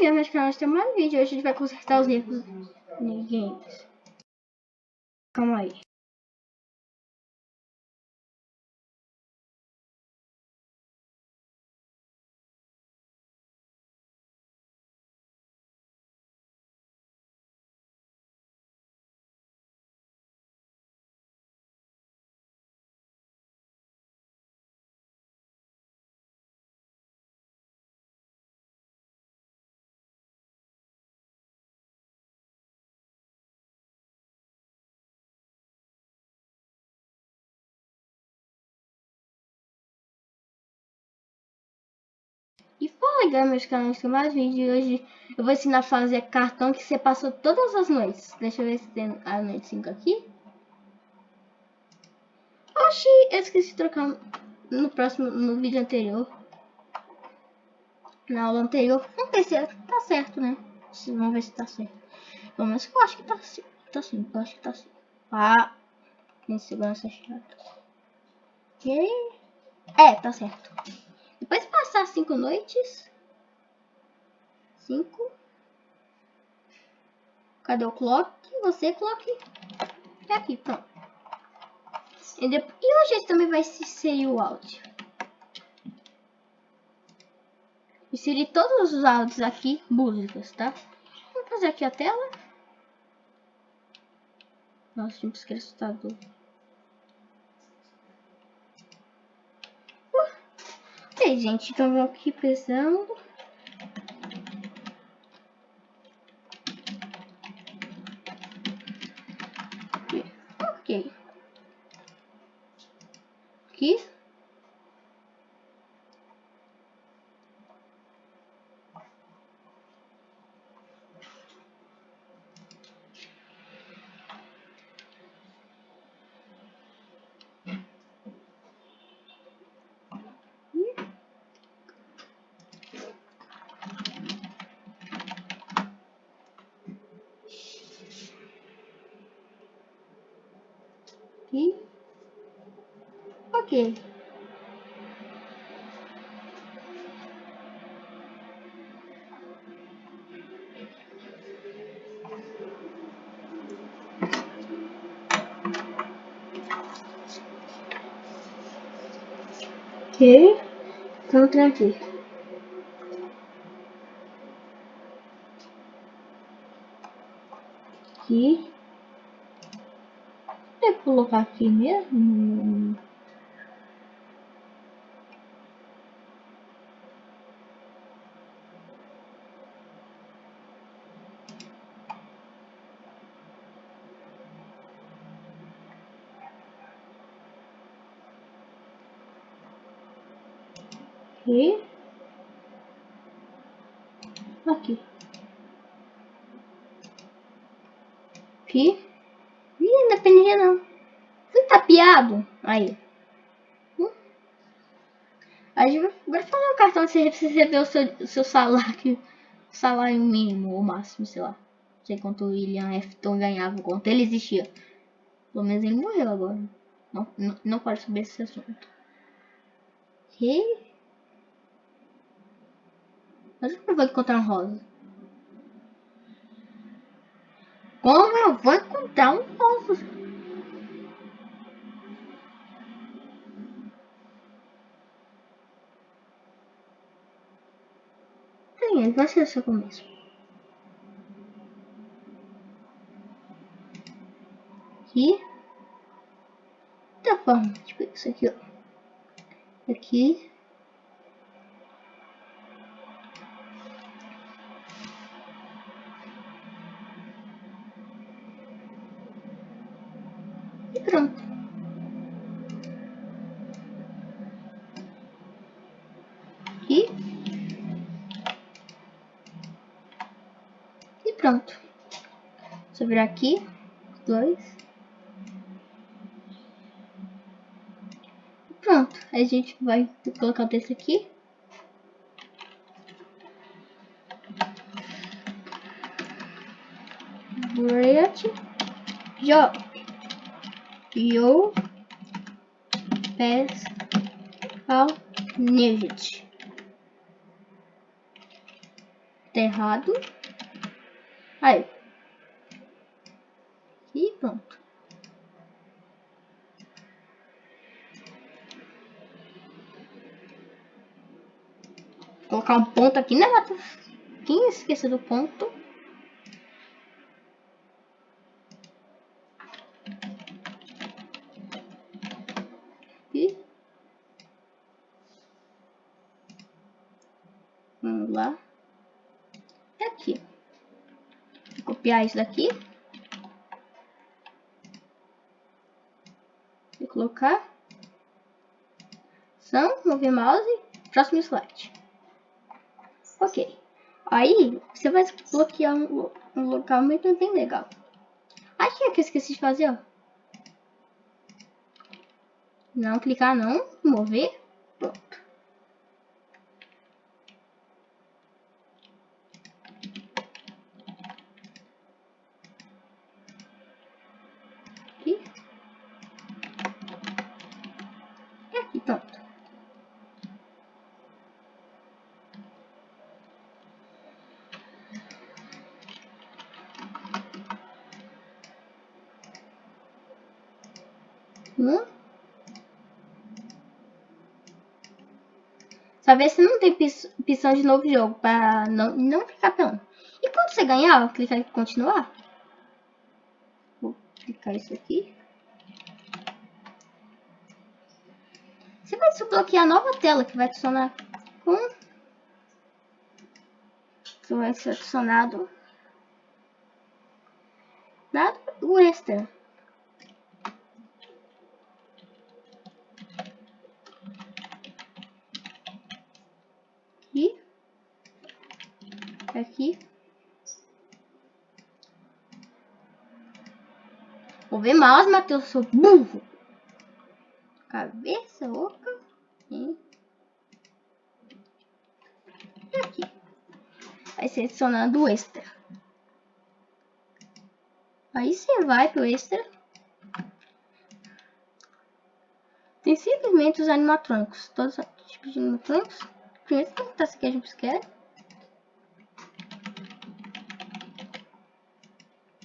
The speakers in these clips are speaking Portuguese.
gamers, canal tem mais vídeo. Hoje a gente vai consertar os erros games. Calma aí. Galera, meus canais tem mais vídeo hoje eu vou ensinar a fazer cartão que você passou todas as noites. Deixa eu ver se tem a noite 5 aqui. Oxi, eu esqueci de trocar no próximo, no vídeo anterior. Na aula anterior. Vamos ver se tá certo, né? Vamos ver se tá certo. Pelo menos eu acho que tá. Tá sim, eu acho que tá assim. Ah, tem segurança chata. Ok. É, tá certo. Depois de passar cinco noites. Cinco. Cadê o clock? Você clock. É aqui, pronto. E, depois, e hoje também vai ser o áudio. Inserir todos os áudios aqui, músicas, tá? Vou fazer aqui a tela. Nossa, tinha que assustador. Ok, gente, então vou aqui pesando. Ok. Então, tranquilo. Aqui colocar aqui mesmo. Aqui. Aqui. Aqui. Ih, não dependia não tapeado. Aí. Vai fazer um cartão de você ver o seu, o seu salário. Salário mínimo ou máximo, sei lá. Não sei quanto o William Afton ganhava, quanto ele existia. Pelo menos ele morreu agora. Não, não, não pode saber esse assunto. Mas eu vou encontrar um rosa. Como eu vou encontrar um rosa? Sim, vai ser começo. Aqui. Da forma, tipo isso aqui, ó. Aqui. E pronto. pronto. Só virar aqui, dois. Pronto, aí a gente vai colocar desse aqui. Brilliant Job. Yo Pass Ao Nugget. Tá errado. Aí. E pronto. Colocar um ponto aqui, né? Quem esqueceu do ponto? Aqui. Vamos lá. É aqui. Vou copiar isso daqui. E colocar. São, mover mouse. Próximo slide. Ok. Aí, você vai bloquear um, um local muito bem legal. Aqui é que eu esqueci de fazer, ó. Não clicar não, mover, Hum? Só ver se não tem opção de novo jogo para não, não ficar pelando. E quando você ganhar, clicar em continuar. Vou clicar isso aqui. Você vai desbloquear a nova tela que vai adicionar com... Que vai ser adicionado... Dado o extra. aqui. Aqui. Vou ver mouse, Matheus, sou burro. Cabeça oca. E aqui. Vai selecionando o extra. Aí você vai pro extra. Tem simplesmente os animatrônicos. Todos os tipos de animatrônicos. Primeiro perguntar se a gente quer.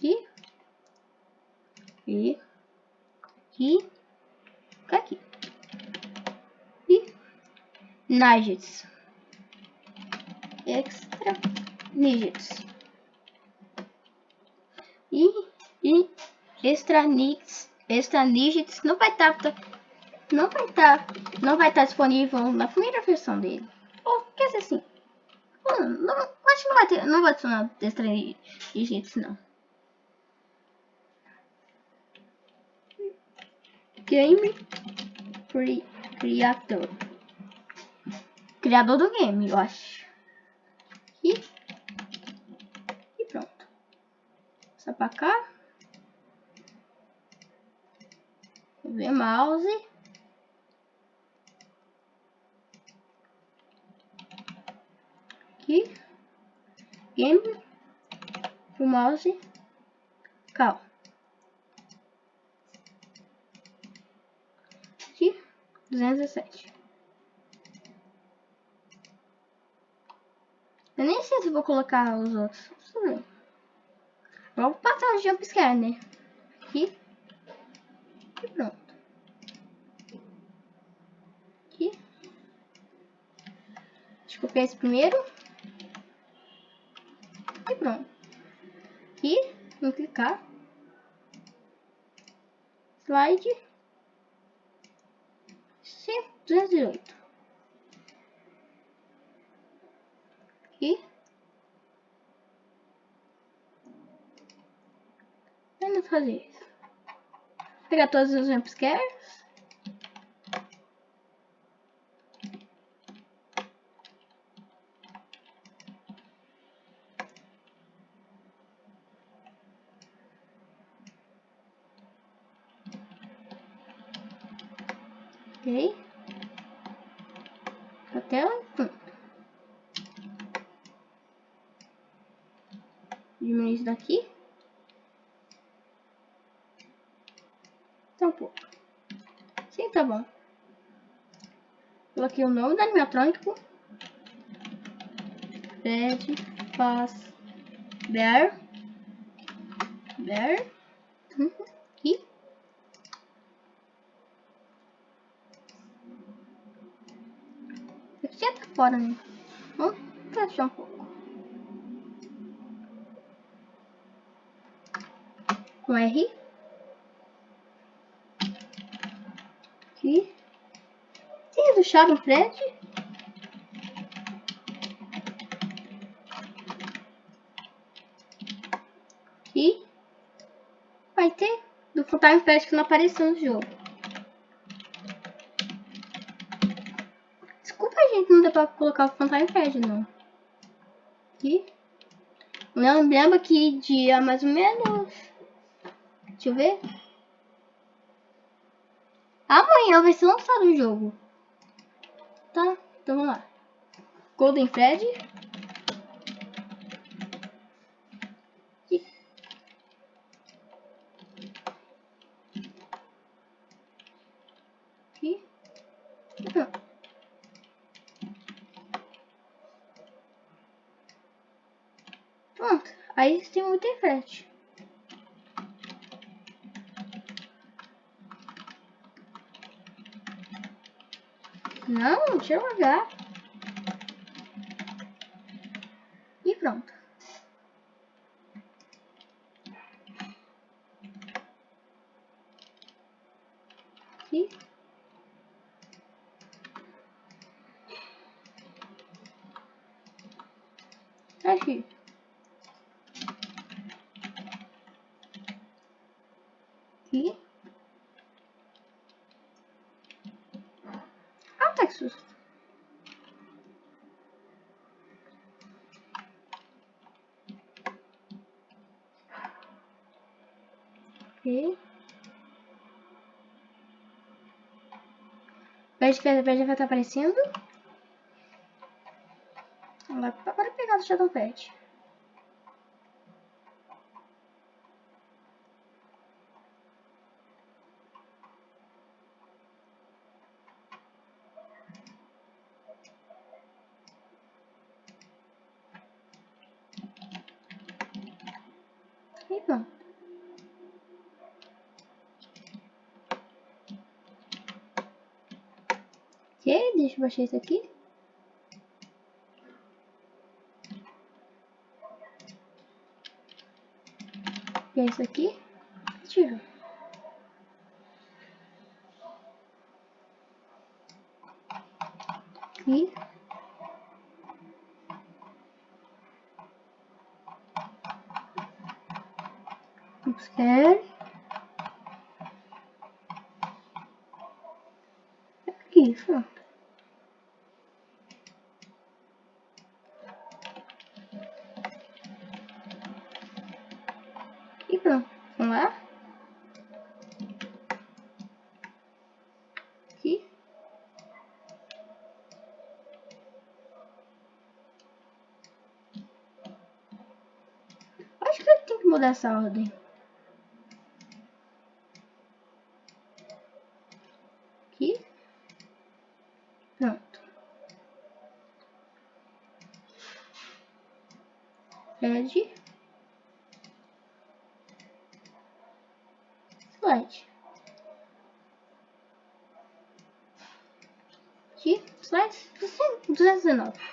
Aqui. E. Aqui. Aqui. E. Nugets. Extra. Nugets. E. E. Extra Nix. Extra Nugets. Não vai estar. Tá, não vai estar. Tá, não vai estar tá disponível na primeira versão dele. Ou quer dizer assim. Não, não, acho que não vai ter. Não vai adicionar extra digits não. Game Creator. Criador do game, eu acho. E, e pronto. Só pra cá. Ver mouse. aqui, game, o mouse, cal. Aqui, 217. Eu nem sei se vou colocar os outros. Vamos passar o jumpscare, né? Aqui. E pronto. Aqui. Deixa eu copiar esse primeiro. E pronto. Aqui, vou clicar. Slide. 208. Aqui. Vamos fazer isso. Pegar todos os jumpscares. Ok. A tela. Pronto. Diminuir isso daqui. Tá um pouco. Sim, tá bom. Coloquei o nome do animatrônico. Red Faz. Bear. Bear. Uhum. E. Aqui já tá fora, né? Vamos fechar um pouco. Com R. Aqui. Tem do Shadow Fred. E vai ter do Fantasma Fred que não apareceu no jogo. Desculpa, gente, não deu pra colocar o Fantasma Fred, não. Aqui. Lembra que dia mais ou menos... Deixa eu ver. Amanhã vai ser lançado o jogo. Tá, então vamos lá. Golden Fred. Aqui. Pronto. Pronto. Aí tem o Golden Fred. Não, tira o H. E pronto. Aqui. Aqui. Aqui. Ah, tá que susto. Ok. Veja que a já vai estar aparecendo. Agora pegar o Shadow Pet. E pronto. Ok, baixar isso aqui. E é isso aqui. Tiro. Aqui. Observe. Aqui, pronto. Eu tenho que mudar essa ordem. Aqui. Pronto. Red. Slide. Aqui, slide 219.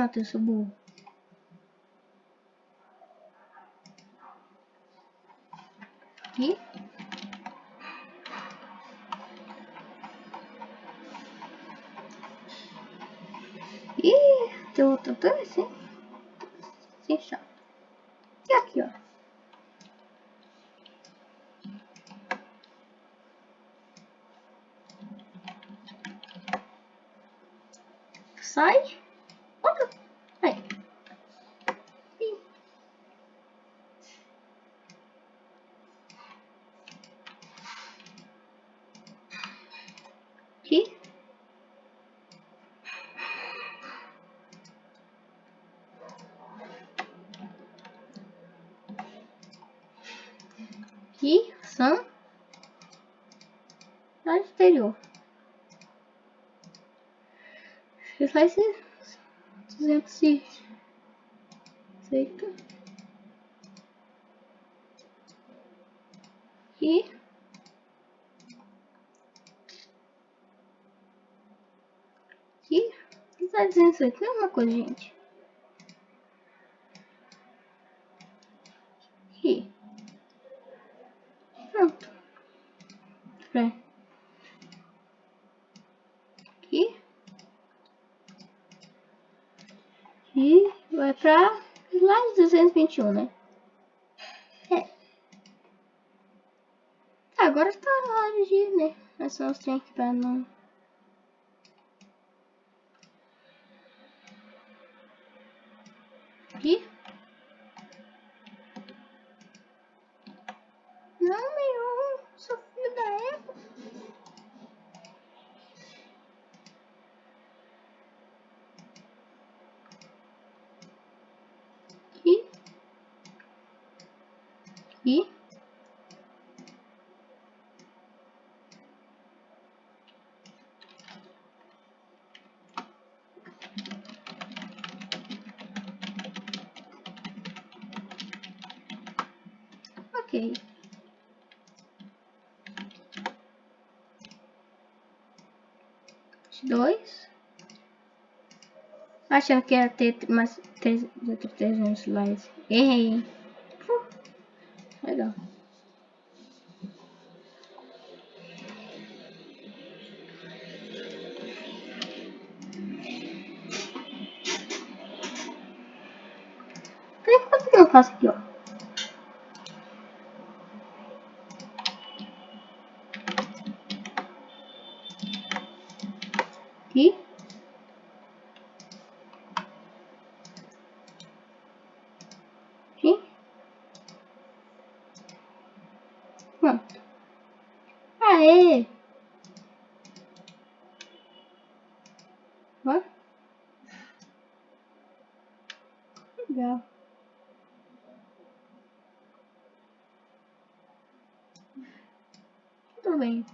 10 e 28, eu sou burro. Aqui. Ih, tem também, assim. Sem chato. E aqui, ó. Sai. Outro. Aí. Ih. Aqui. Aqui, Sam. anterior. Você faz 200 e... E... Aqui. O que tá dizendo isso aqui? É uma coisa, gente. Aqui. 21, né? É. Agora tá na hora de ir, né? mas só tem trem aqui pra não Dois. Achando que ia ter mais três, 300 likes. Errei. Puh. Legal. Por que eu faço aqui, ó? Aqui. Aqui. Pronto. Aê! Ó. Legal. Tudo bem.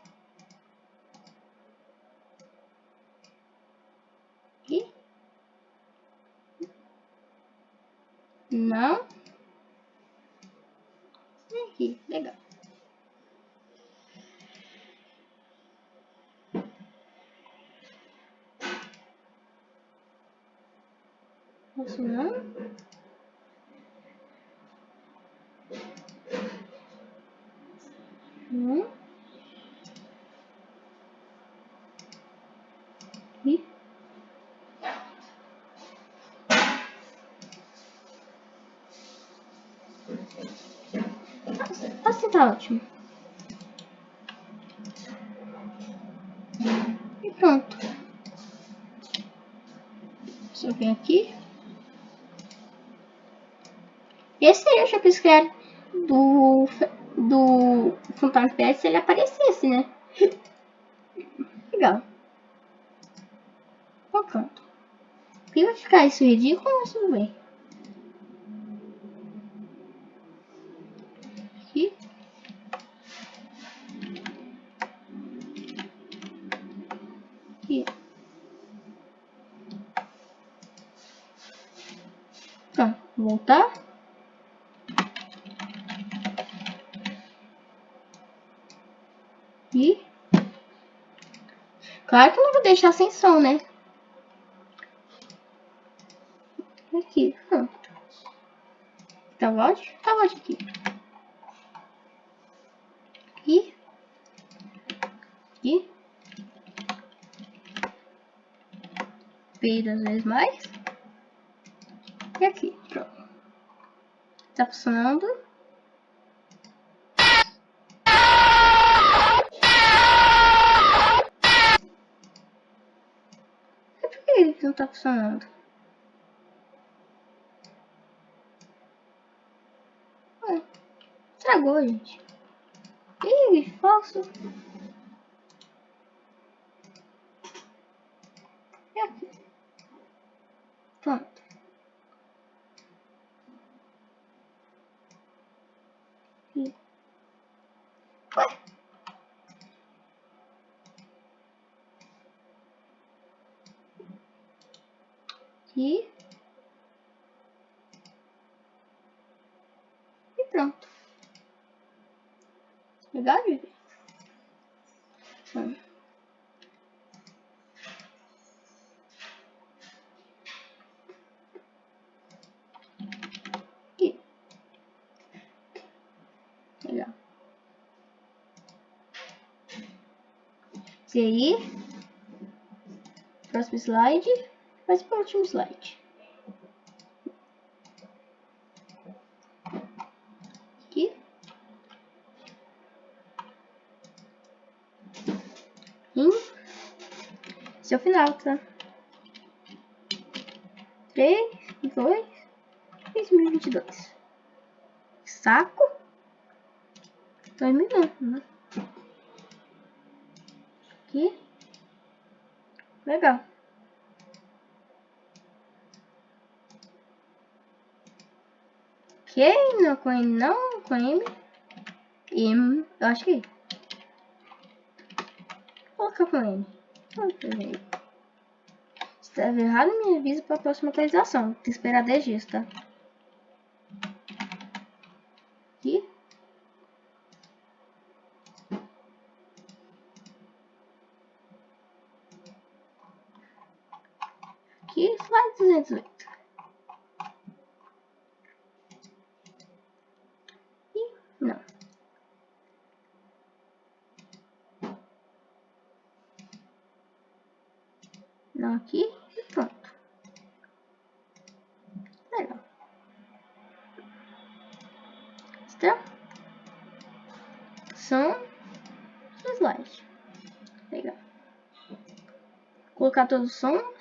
Aqui. Não. E aqui, legal. Não. Aqui. Assim tá ótimo. E pronto. Só vem aqui. Esse já quis criar do, do Fountain Pet se ele aparecesse, né? Legal. Então pronto. E vai ficar isso ridículo, mas tudo bem. Aqui. Aqui. Pronto, voltar. E claro que não vou deixar sem som, né? Aqui, pronto. Tá ótimo? Tá ótimo aqui. Aqui. Aqui. P duas vezes mais. E aqui, pronto. Tá funcionando. E por que ele não tá funcionando? Ué, Estragou, gente. Ih, falso. E aqui. Pronto. E... Ué. Aqui. E pronto. Legal, gente? Hum. Aqui. Legal. E aí, próximo slide, mas para o último slide. Aqui. E esse é o final, tá? 3, 2, 2022. Saco. Dois minutos, né? Aqui. Legal. Ok, não com não com M. M, eu acho que. Vou colocar com M. Se tá errado, me avisa para a próxima atualização. Tem que esperar 10 dias, tá? Aqui, slide 208. E não. Não aqui e pronto. Legal. Está? São os slides. Legal. Colocar todos os sons.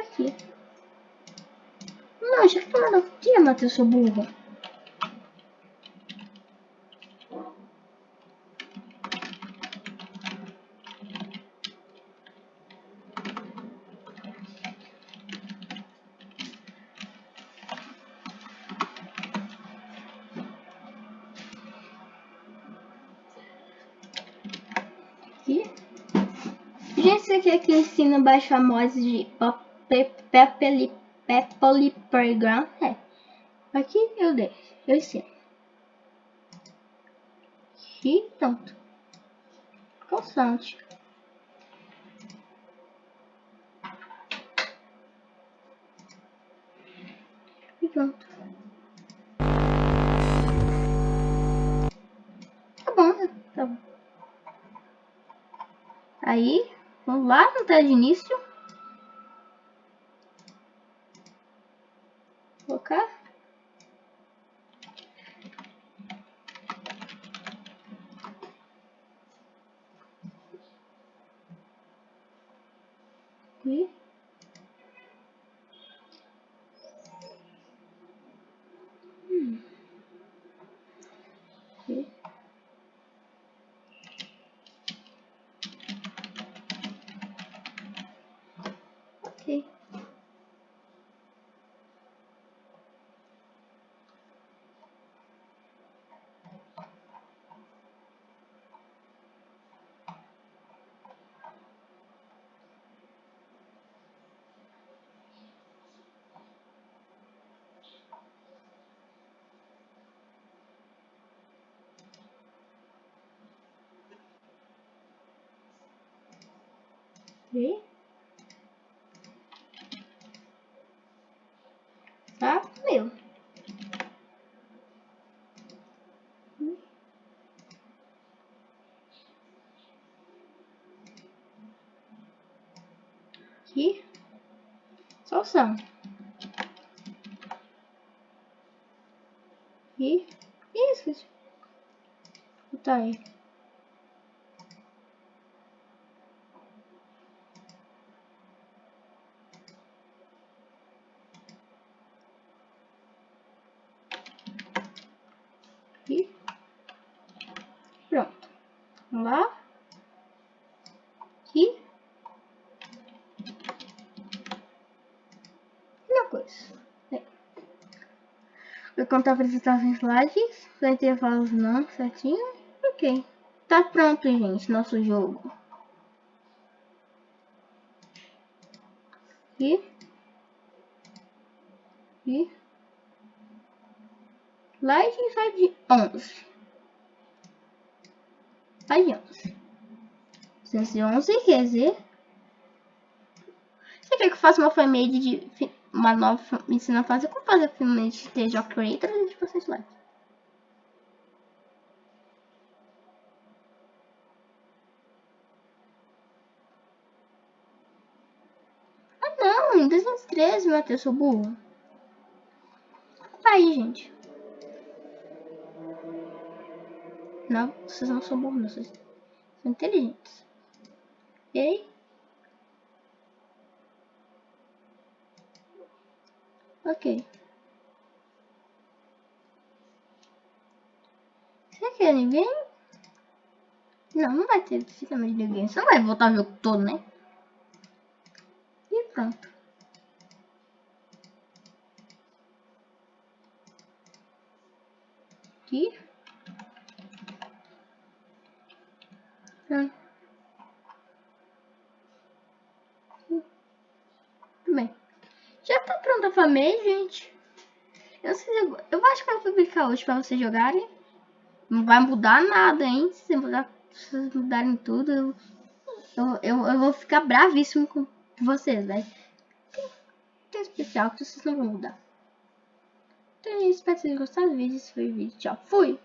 Aqui? Não, já falaram aqui, Matheus, seu burro. Aqui. Gente, isso aqui é que ensina baixar mods de Pepeli Pepoli Playground. É. Aqui eu deixo, eu ensino. E pronto. Constante. E pronto. Tá bom, né? Tá bom. Aí, vamos lá no tela de início. Colocar. E e Tá? Meu. Aqui. Salsão. E isso. Tá aí. Vou contar apresentações slides. Vai ter falas não, certinho. Ok. Tá pronto, gente, nosso jogo. E... E... Slide slide 11. Slide 11. 211 quer dizer... Você quer que eu faça uma família de... Uma nova... Me ensina a fazer como fazer família de TJ Creator e de vocês lá. Não, 213, Matheus, sou burro. Tá aí, gente. Não, vocês não são burros. Vocês são inteligentes. E aí? Ok. Você quer ninguém? Não, não vai ter sistema de ninguém. Você não vai voltar o jogo todo, né? pronto. Aqui. Pronto. Bem. Já família, gente. Eu, sei, eu, eu acho que eu vou publicar hoje pra vocês jogarem. Não vai mudar nada, hein? Se, mudar, se vocês mudarem tudo, eu, eu, eu, vou ficar bravíssimo com vocês, né? Tem especial que vocês não vão mudar. Então, espero que vocês tenham gostado do vídeo. Esse foi o vídeo. Tchau. Fui!